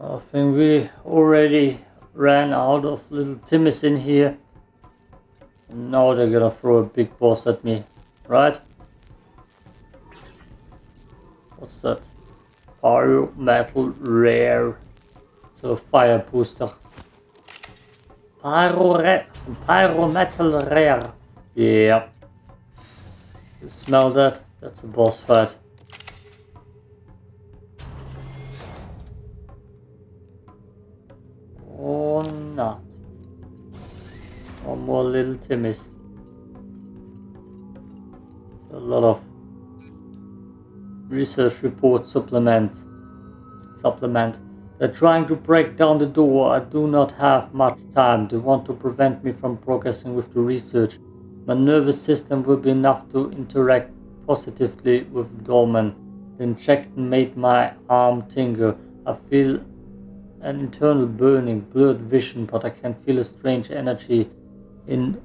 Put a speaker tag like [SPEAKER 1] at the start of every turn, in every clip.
[SPEAKER 1] I think we already ran out of little Timmys in here. And now they're gonna throw a big boss at me, right? What's that? Pyro metal rare. So fire booster. Pyro, pyro metal rare. Yeah. You smell that? That's a boss fight. Timmys. A lot of research report supplement. Supplement. They're trying to break down the door. I do not have much time. They want to prevent me from progressing with the research. My nervous system will be enough to interact positively with Dolmen. The injection made my arm tingle. I feel an internal burning, blurred vision, but I can feel a strange energy in.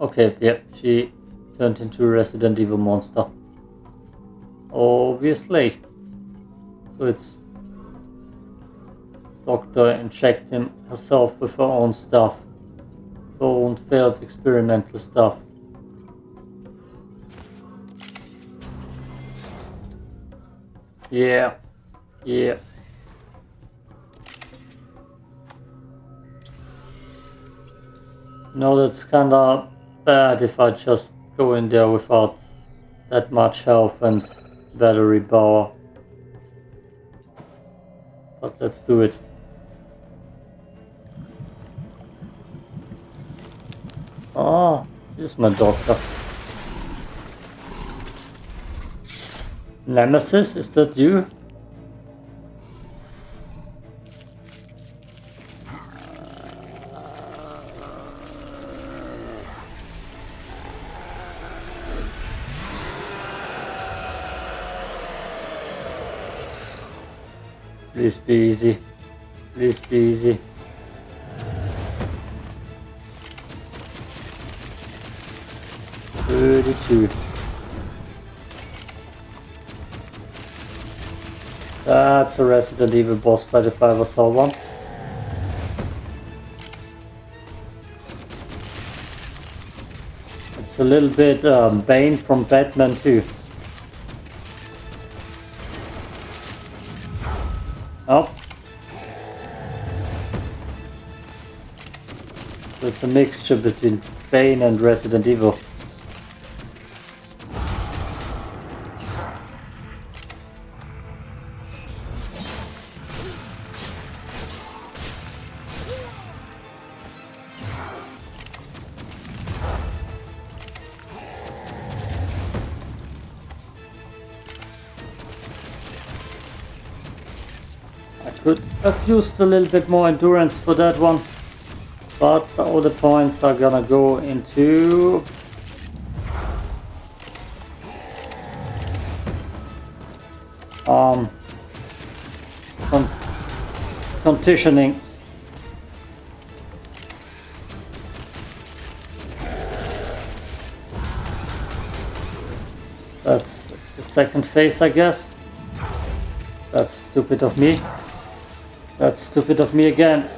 [SPEAKER 1] Okay, yep, she turned into a Resident Evil monster. Obviously. So it's Doctor injecting herself with her own stuff. Her own failed experimental stuff. Yeah. Yeah. No, that's kinda bad if I just go in there without that much health and battery power. But let's do it. Ah, here's my doctor. Nemesis, is that you? Please be easy. Please be easy. Thirty-two. That's a Resident Evil boss fight if I ever saw one. It's a little bit um, Bane from Batman too. Oh. It's a mixture between Bane and Resident Evil. I could have used a little bit more endurance for that one. But all the points are gonna go into... Um, con conditioning. That's the second phase, I guess. That's stupid of me. That's stupid of me again.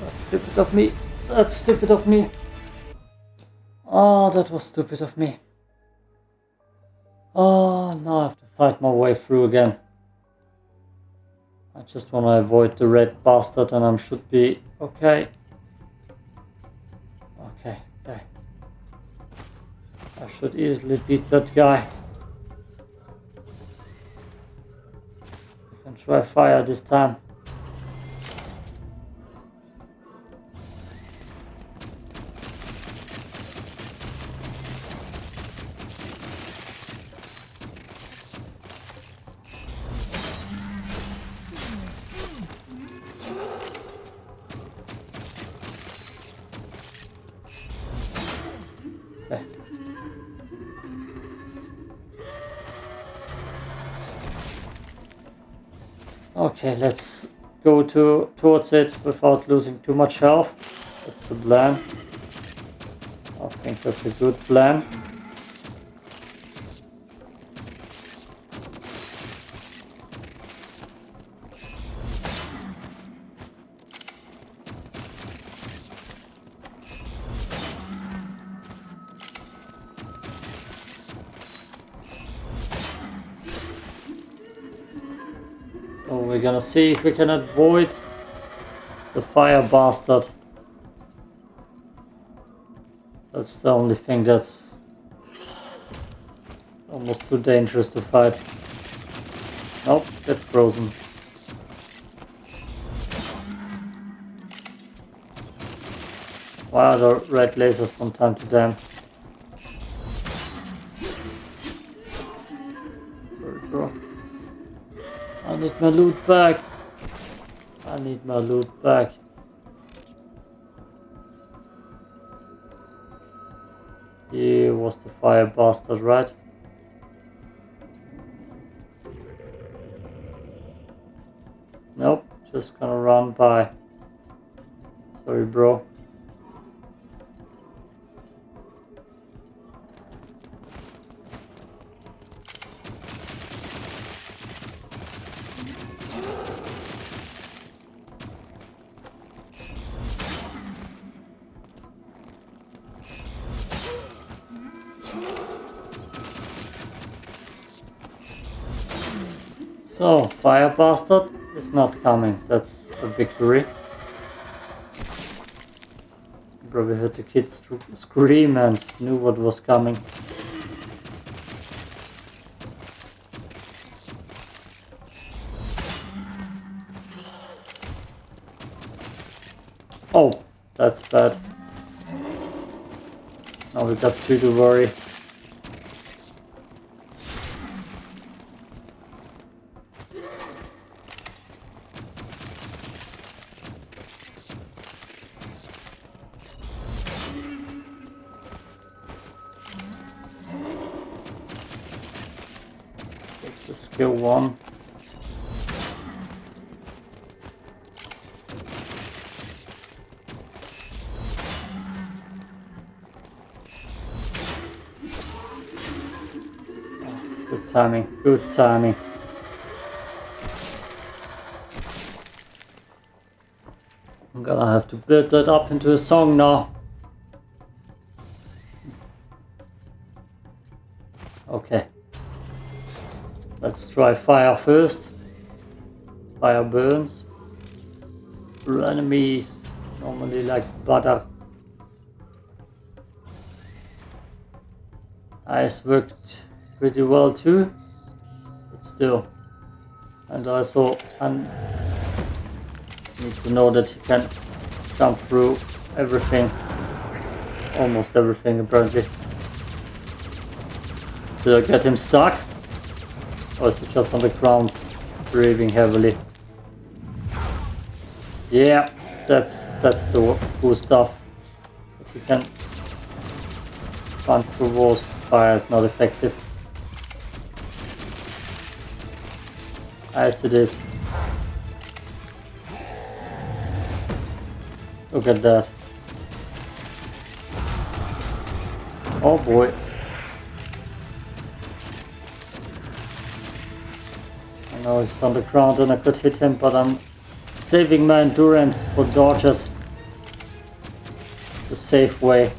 [SPEAKER 1] That's stupid of me. That's stupid of me. Oh, that was stupid of me. Oh, now I have to fight my way through again. I just want to avoid the red bastard and I should be okay. Okay, okay. I should easily beat that guy. Try fire this time. Okay, let's go to towards it without losing too much health. That's the plan. I think that's a good plan. We're gonna see if we can avoid the fire bastard. That's the only thing that's almost too dangerous to fight. Nope, get frozen. Are the red lasers from time to time? My loot back. I need my loot back. He was the fire bastard, right? Nope, just gonna run by. Sorry, bro. So, Fire Bastard is not coming. That's a victory. Probably heard the kids scream and knew what was coming. Oh, that's bad. Now we got two to worry. Skill one. Good timing, good timing. I'm gonna have to build that up into a song now. Try fire first. Fire burns. Enemies normally like butter. Ice worked pretty well too, but still. And also I need to know that he can jump through everything, almost everything apparently. Did I get him stuck? Oh, also just on the ground, breathing heavily. Yeah, that's that's the cool stuff. But you can run through walls. Fire is not effective. As it is. Look at that. Oh boy. Now he's on the ground and I could hit him, but I'm saving my endurance for dodges. The safe way.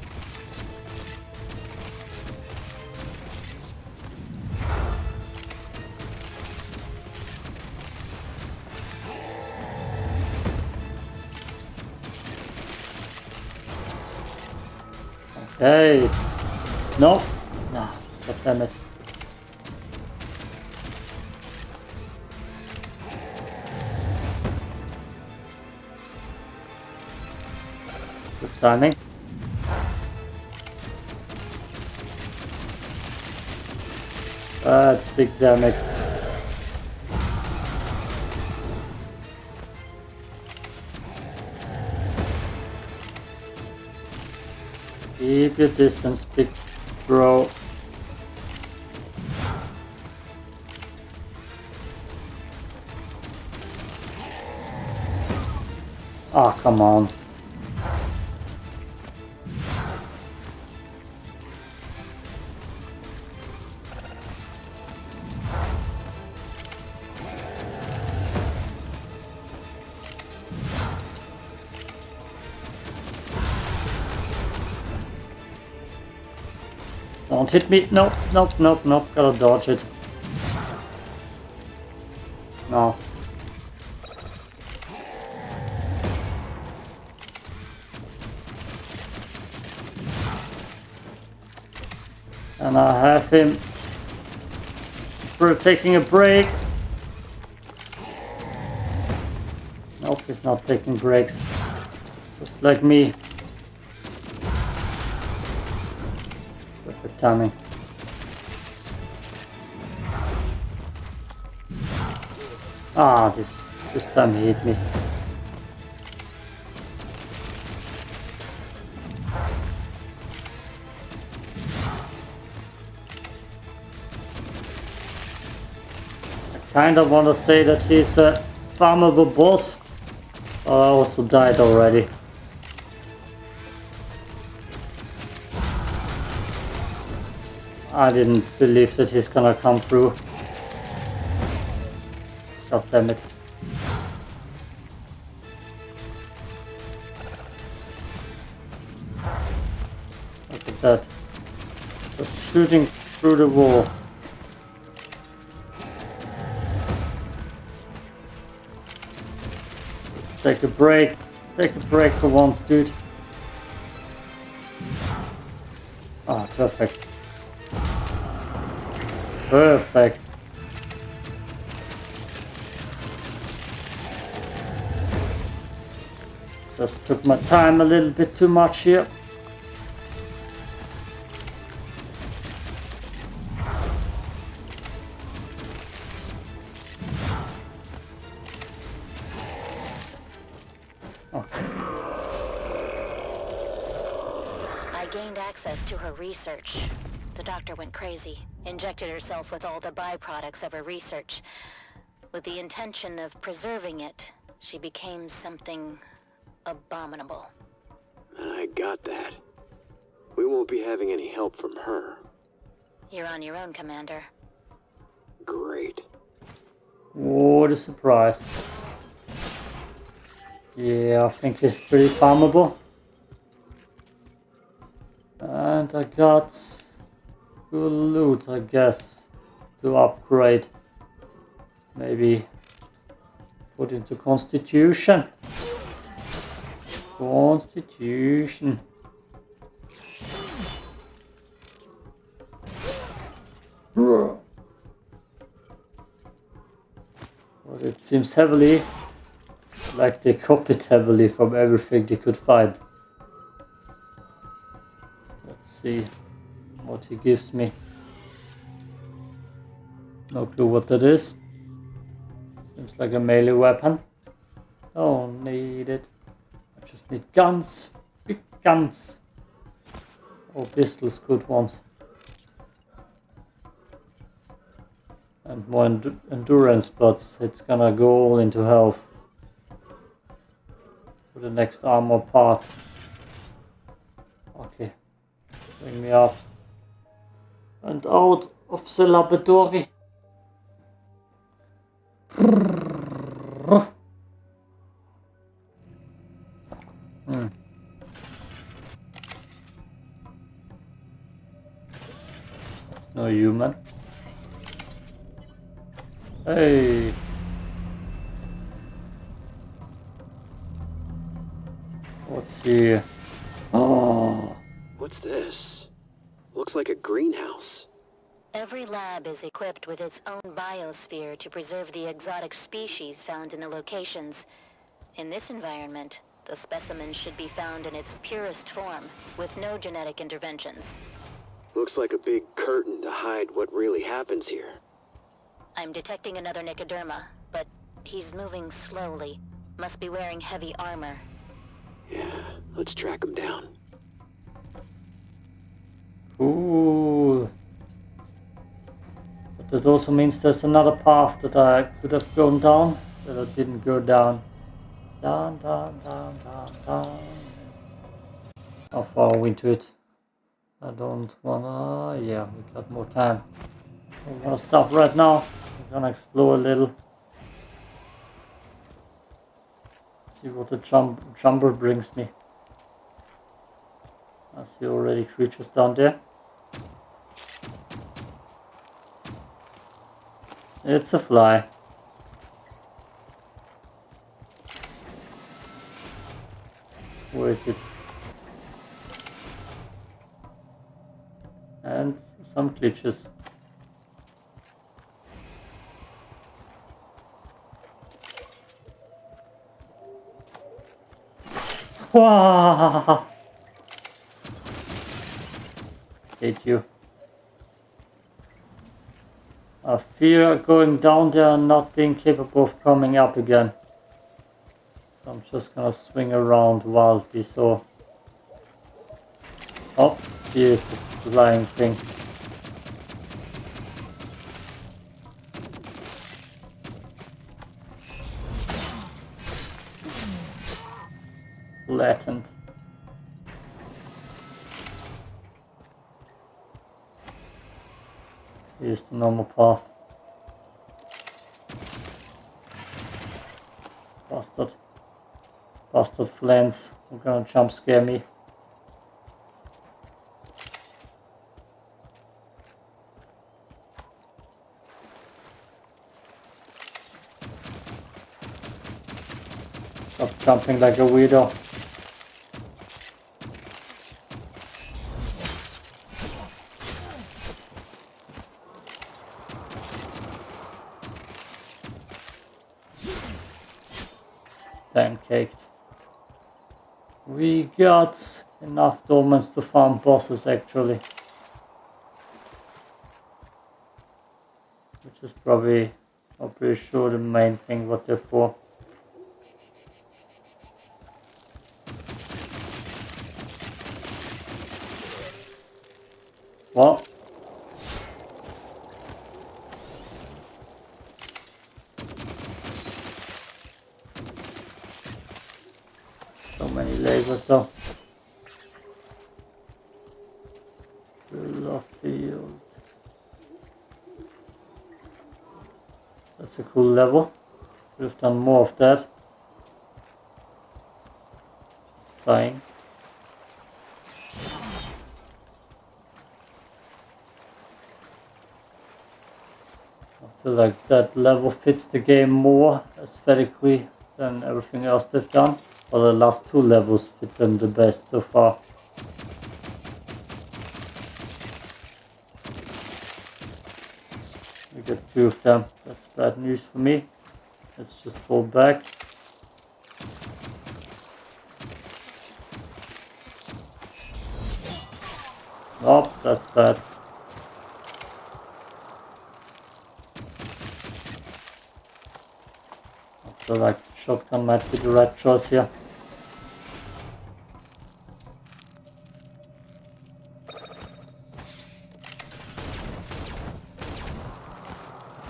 [SPEAKER 1] Okay. No. No. Damn it. Timing. That's big damage. Keep your distance, big bro. Ah, oh, come on. hit me. Nope, nope, nope, nope. Gotta dodge it. No. And I have him taking a break. Nope, he's not taking breaks. Just like me. Timing. Ah, this this time he hit me. I kind of want to say that he's a farmable boss, but I also died already. I didn't believe that he's gonna come through. God damn it. Look at that. Just shooting through the wall. Let's take a break. Take a break for once, dude. Ah, perfect. Perfect. Just took my time a little bit too much here.
[SPEAKER 2] I gained access to her research. The doctor went crazy, injected herself with all the byproducts of her research. With the intention of preserving it, she became something abominable.
[SPEAKER 3] I got that. We won't be having any help from her.
[SPEAKER 2] You're on your own, Commander.
[SPEAKER 3] Great.
[SPEAKER 1] What a surprise. Yeah, I think it's pretty farmable. And I got good loot, I guess, to upgrade. Maybe put into Constitution. Constitution. But it seems heavily like they copied heavily from everything they could find. Let's see what he gives me. No clue what that is. Seems like a melee weapon. Don't need it. I just need guns. Big guns. Or pistols, good ones. And more endu endurance, but it's gonna go all into health. For the next armor part. Okay. Bring me up. And out of the laboratory. That's no human. Hey. What's here? Oh.
[SPEAKER 3] What's this? Looks like a greenhouse.
[SPEAKER 2] Every lab is equipped with its own biosphere to preserve the exotic species found in the locations. In this environment, the specimen should be found in its purest form, with no genetic interventions.
[SPEAKER 3] Looks like a big curtain to hide what really happens here.
[SPEAKER 2] I'm detecting another Nicoderma, but he's moving slowly. Must be wearing heavy armor.
[SPEAKER 3] Yeah, let's track him down.
[SPEAKER 1] Ooh. But that also means there's another path that I could have gone down that I didn't go down. Down, down, down, down, down. How far are we into it? I don't wanna. Yeah, we got more time. I'm gonna stop right now. I'm gonna explore a little. See what the jump jumper brings me. See already creatures down there. It's a fly. Where is it? And some glitches. Wow! You. I fear going down there and not being capable of coming up again. So I'm just gonna swing around wildly so... Oh, here's this flying thing. Latent. Here's the normal path. Bastard. Bastard flans. We're gonna jump scare me. Stop jumping like a weirdo. Got enough dolmens to farm bosses actually. Which is probably, I'm pretty sure the main thing what they're for. What? Though. Full of field. That's a cool level. We've done more of that. Saying. I feel like that level fits the game more aesthetically than everything else they've done. Well, the last two levels fit them the best so far. We got two of them. That's bad news for me. Let's just fall back. Oh, that's bad. Feel like shotgun might be the right choice here.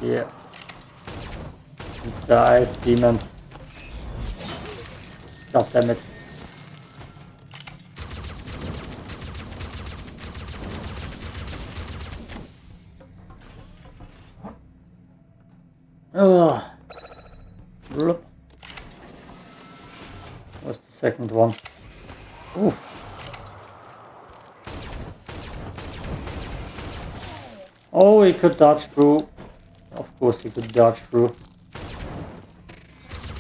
[SPEAKER 1] Yeah. It's the ice demons. God damn it. Could dodge through. Of course he could dodge through.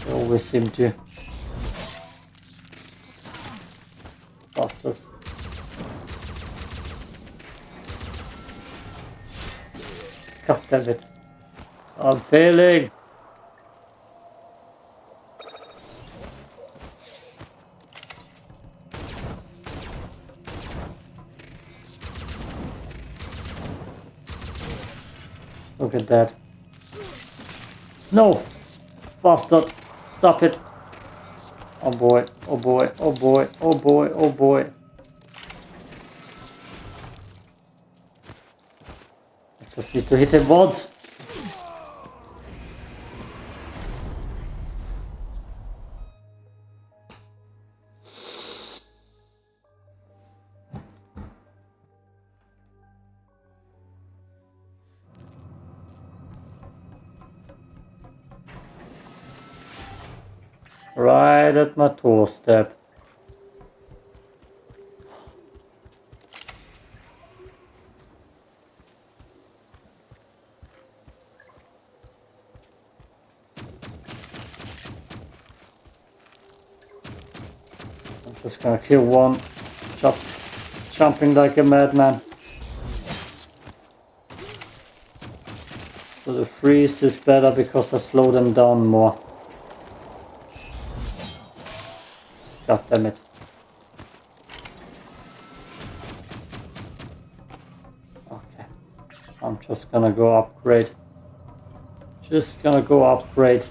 [SPEAKER 1] They always seem to. Bastards. God damn it. I'm failing. Look at that. No! Bastard! Stop it! Oh boy, oh boy, oh boy, oh boy, oh boy. I just need to hit him once. Right at my doorstep. I'm just gonna kill one. Just jumping like a madman. So the freeze is better because I slow them down more. God damn it. Okay. I'm just gonna go upgrade. Just gonna go upgrade.